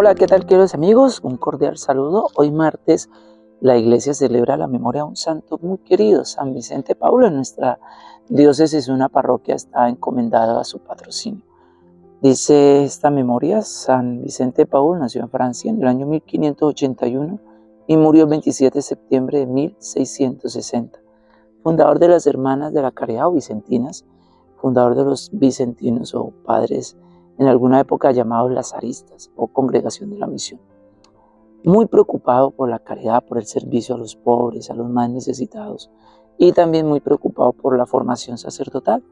Hola, ¿qué tal queridos amigos? Un cordial saludo. Hoy martes la iglesia celebra la memoria de un santo muy querido, San Vicente Paulo. En nuestra diócesis una parroquia está encomendada a su patrocinio. Dice esta memoria, San Vicente Paulo nació en Francia en el año 1581 y murió el 27 de septiembre de 1660. Fundador de las Hermanas de la Caridad o Vicentinas, fundador de los Vicentinos o Padres en alguna época llamados lazaristas o congregación de la misión. Muy preocupado por la caridad, por el servicio a los pobres, a los más necesitados y también muy preocupado por la formación sacerdotal.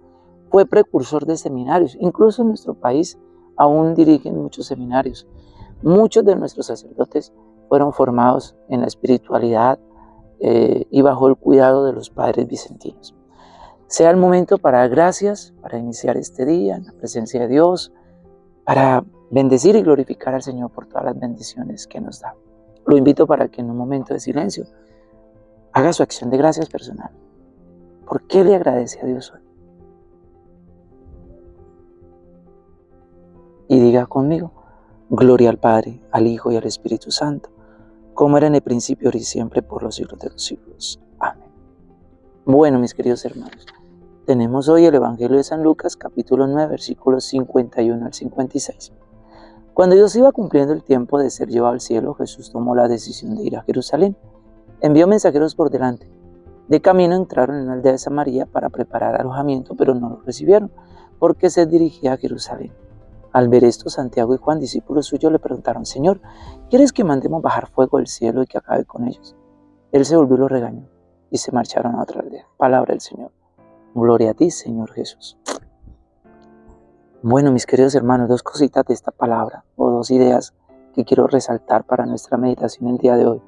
Fue precursor de seminarios, incluso en nuestro país aún dirigen muchos seminarios. Muchos de nuestros sacerdotes fueron formados en la espiritualidad eh, y bajo el cuidado de los padres vicentinos. Sea el momento para gracias, para iniciar este día en la presencia de Dios, para bendecir y glorificar al Señor por todas las bendiciones que nos da. Lo invito para que en un momento de silencio haga su acción de gracias personal. ¿Por qué le agradece a Dios hoy? Y diga conmigo, gloria al Padre, al Hijo y al Espíritu Santo, como era en el principio, ahora y siempre, por los siglos de los siglos. Amén. Bueno, mis queridos hermanos, tenemos hoy el Evangelio de San Lucas, capítulo 9, versículos 51 al 56. Cuando Dios iba cumpliendo el tiempo de ser llevado al cielo, Jesús tomó la decisión de ir a Jerusalén. Envió mensajeros por delante. De camino entraron en la aldea de Samaria para preparar alojamiento, pero no lo recibieron, porque se dirigía a Jerusalén. Al ver esto, Santiago y Juan, discípulos suyos, le preguntaron, Señor, ¿quieres que mandemos bajar fuego del cielo y que acabe con ellos? Él se volvió y los regañó, y se marcharon a otra aldea. Palabra del Señor. Gloria a ti, Señor Jesús. Bueno, mis queridos hermanos, dos cositas de esta palabra o dos ideas que quiero resaltar para nuestra meditación el día de hoy.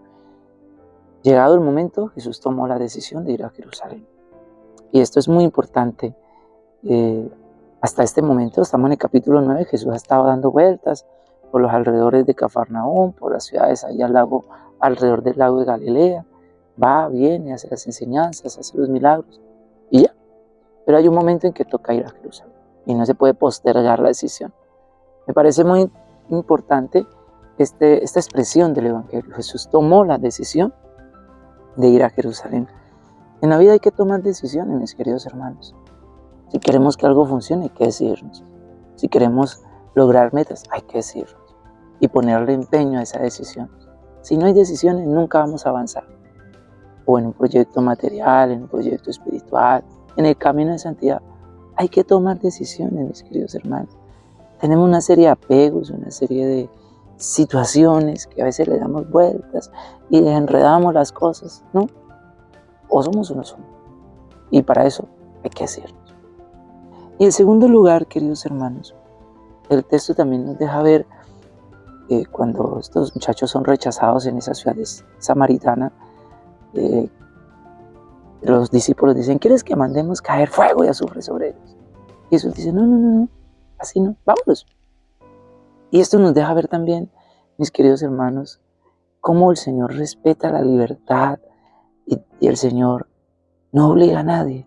Llegado el momento, Jesús tomó la decisión de ir a Jerusalén. Y esto es muy importante. Eh, hasta este momento, estamos en el capítulo 9, Jesús ha estado dando vueltas por los alrededores de Cafarnaúm, por las ciudades ahí al lago, alrededor del lago de Galilea. Va, viene, hace las enseñanzas, hace los milagros. Pero hay un momento en que toca ir a Jerusalén y no se puede postergar la decisión. Me parece muy importante este, esta expresión del Evangelio. Jesús tomó la decisión de ir a Jerusalén. En la vida hay que tomar decisiones, mis queridos hermanos. Si queremos que algo funcione, hay que decidirnos. Si queremos lograr metas, hay que decidirnos y ponerle empeño a esa decisión. Si no hay decisiones, nunca vamos a avanzar. O en un proyecto material, en un proyecto espiritual, en el camino de santidad, hay que tomar decisiones, mis queridos hermanos. Tenemos una serie de apegos, una serie de situaciones que a veces le damos vueltas y enredamos las cosas, ¿no? O somos o no somos. Y para eso hay que hacernos. Y en segundo lugar, queridos hermanos, el texto también nos deja ver eh, cuando estos muchachos son rechazados en esas ciudades samaritanas, eh, los discípulos dicen, ¿quieres que mandemos caer fuego y azufre sobre ellos? Y Jesús dice, no, no, no, no, así no, vámonos. Y esto nos deja ver también, mis queridos hermanos, cómo el Señor respeta la libertad y, el Señor no obliga a nadie.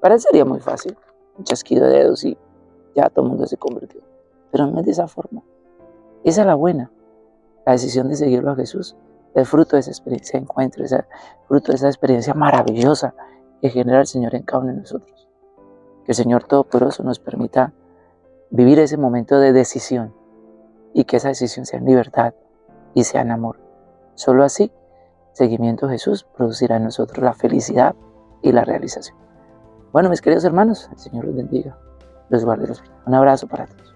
Para él sería muy fácil, un chasquido de dedos y ya todo el mundo se convirtió. Pero no es de esa forma. Esa es la buena, la decisión de seguirlo a Jesús el fruto de esa experiencia de encuentro, ese fruto de esa experiencia maravillosa que genera el Señor en cada uno de nosotros. Que el Señor Todopoderoso nos permita vivir ese momento de decisión y que esa decisión sea en libertad y sea en amor. Solo así, seguimiento a Jesús producirá en nosotros la felicidad y la realización. Bueno, mis queridos hermanos, el Señor los bendiga, los guarde. Un abrazo para todos.